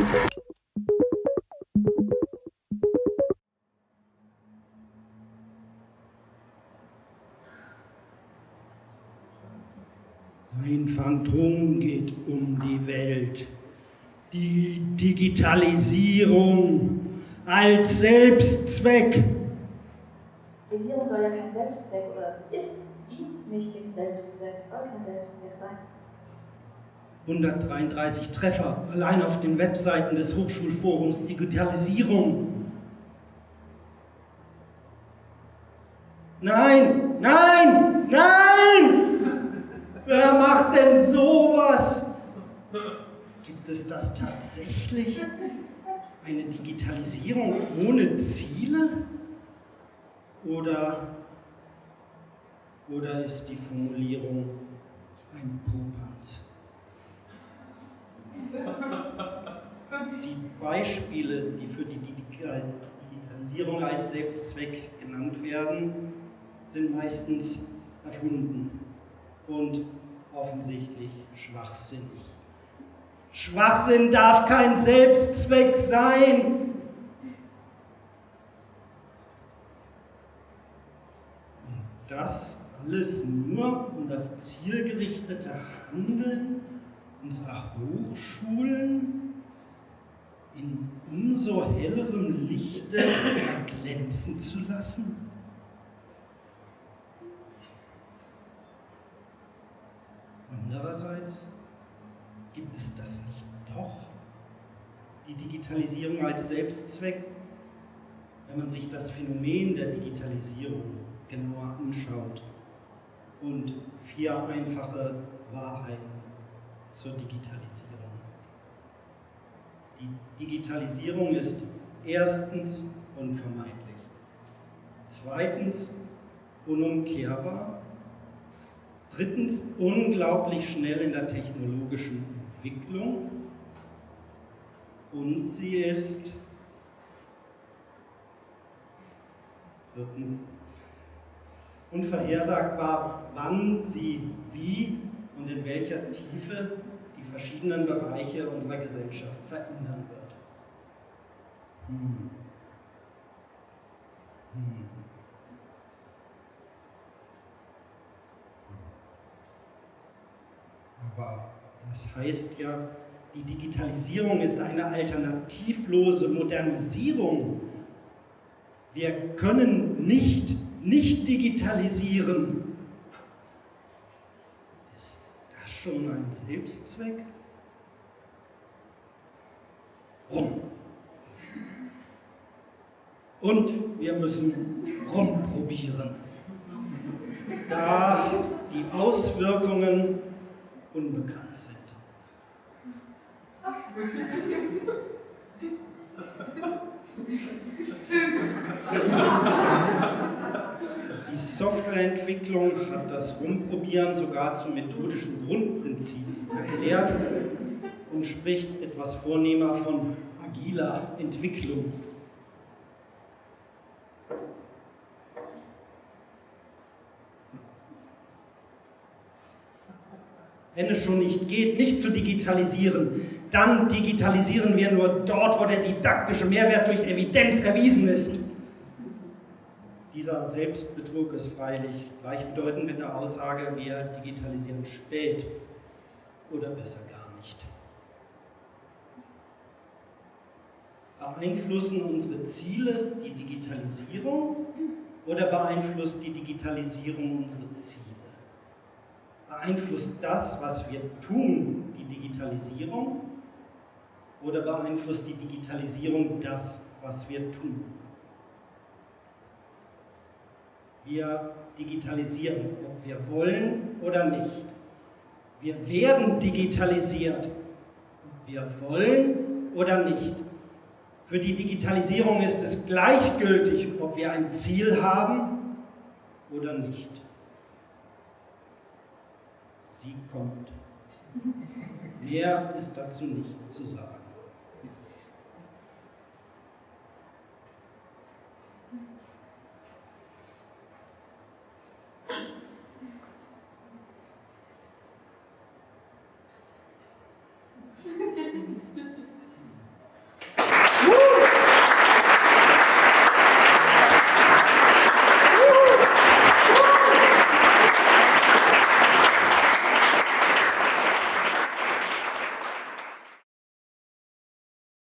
Ein Phantom geht um die Welt. Die Digitalisierung als Selbstzweck. Regierung soll ja kein Selbstzweck oder ist, dient nicht dem Selbstzweck, soll kein Selbstzweck sein. 133 Treffer allein auf den Webseiten des Hochschulforums Digitalisierung. Nein, nein, nein! Wer macht denn sowas? Gibt es das tatsächlich? Eine Digitalisierung ohne Ziele? Oder, oder ist die Formulierung ein Popanz? Die Beispiele, die für die Digitalisierung als Selbstzweck genannt werden, sind meistens erfunden und offensichtlich schwachsinnig. Schwachsinn darf kein Selbstzweck sein. Und das alles nur um das zielgerichtete Handeln unserer Hochschulen in umso hellerem Lichte erglänzen zu lassen? Andererseits gibt es das nicht doch, die Digitalisierung als Selbstzweck, wenn man sich das Phänomen der Digitalisierung genauer anschaut und vier einfache Wahrheiten zur Digitalisierung. Die Digitalisierung ist erstens unvermeidlich, zweitens unumkehrbar, drittens unglaublich schnell in der technologischen Entwicklung. Und sie ist viertens unvorhersagbar, wann sie wie und in welcher Tiefe verschiedenen Bereiche unserer Gesellschaft verändern wird. Hm. Hm. Aber das heißt ja, die Digitalisierung ist eine alternativlose Modernisierung. Wir können nicht nicht digitalisieren. Ist das schon ein Selbstzweck? Rum. Und wir müssen rumprobieren. Da die Auswirkungen unbekannt sind. Softwareentwicklung hat das Rumprobieren sogar zum methodischen Grundprinzip erklärt und spricht etwas vornehmer von agiler Entwicklung. wenn es schon nicht geht, nicht zu digitalisieren, dann digitalisieren wir nur dort, wo der didaktische Mehrwert durch Evidenz erwiesen ist. Dieser Selbstbetrug ist freilich gleichbedeutend mit der Aussage, wir digitalisieren spät oder besser gar nicht. Beeinflussen unsere Ziele die Digitalisierung oder beeinflusst die Digitalisierung unsere Ziele? Beeinflusst das, was wir tun, die Digitalisierung oder beeinflusst die Digitalisierung das, was wir tun? Wir digitalisieren, ob wir wollen oder nicht. Wir werden digitalisiert, ob wir wollen oder nicht. Für die Digitalisierung ist es gleichgültig, ob wir ein Ziel haben oder nicht sie kommt. Mehr ist dazu nicht zu sagen.